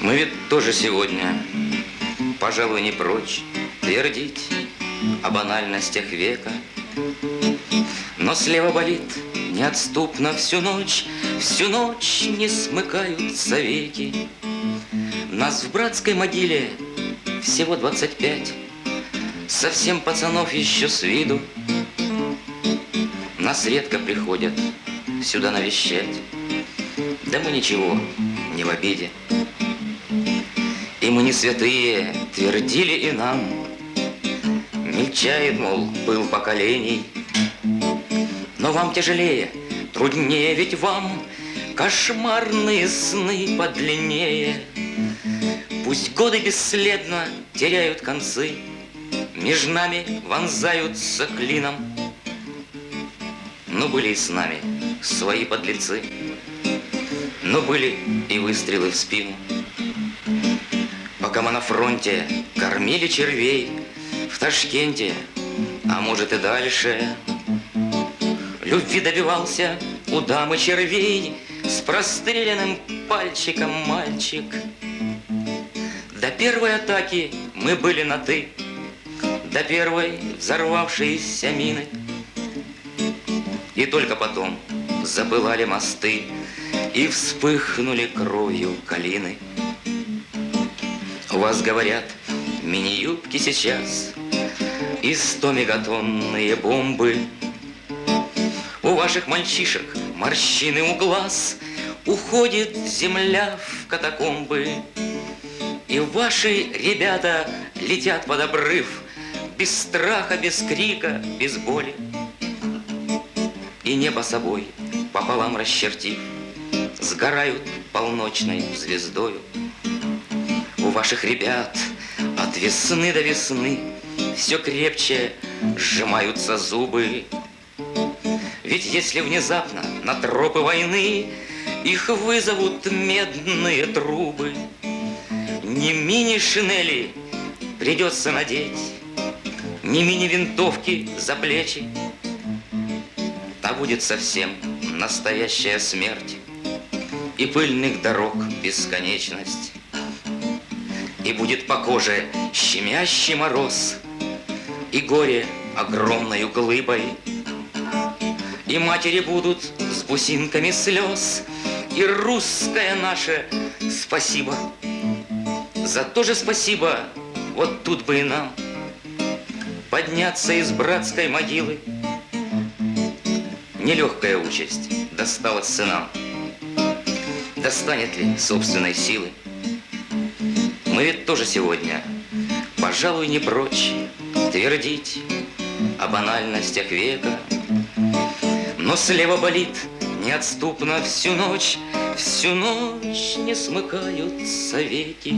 Мы ведь тоже сегодня, пожалуй, не прочь твердить о банальностях века. Но слева болит неотступно всю ночь, всю ночь не смыкаются веки. Нас в братской могиле всего двадцать пять, Совсем пацанов еще с виду. Нас редко приходят сюда навещать, Да мы ничего, не в обиде. И мы не святые, твердили и нам, Мельчает, мол, был поколений. Но вам тяжелее, труднее, ведь вам Кошмарные сны подлиннее. Пусть годы бесследно теряют концы, Меж нами вонзаются клином. Но были и с нами свои подлецы, Но были и выстрелы в спину. Пока мы на фронте кормили червей В Ташкенте, а может и дальше, Любви добивался у дамы червей С простреленным пальчиком мальчик. До первой атаки мы были на «ты», До первой взорвавшейся мины. И только потом запылали мосты И вспыхнули кровью калины. У вас говорят, мини-юбки сейчас И сто мегатонные бомбы — у ваших мальчишек морщины у глаз, Уходит земля в катакомбы. И ваши ребята летят под обрыв, Без страха, без крика, без боли. И небо собой пополам расчертив, Сгорают полночной звездою. У ваших ребят от весны до весны Все крепче сжимаются зубы, ведь если внезапно на тропы войны Их вызовут медные трубы, Не мини-шинели придется надеть, Не мини-винтовки за плечи, А будет совсем настоящая смерть И пыльных дорог бесконечность. И будет по коже щемящий мороз, И горе огромною глыбой — и матери будут с бусинками слез, И русское наше спасибо. За то же спасибо вот тут бы и нам Подняться из братской могилы. Нелегкая участь досталась сынам. Достанет ли собственной силы? Мы ведь тоже сегодня, пожалуй, не прочь Твердить о банальностях века, но слева болит неотступно. Всю ночь, Всю ночь не смыкаются веки.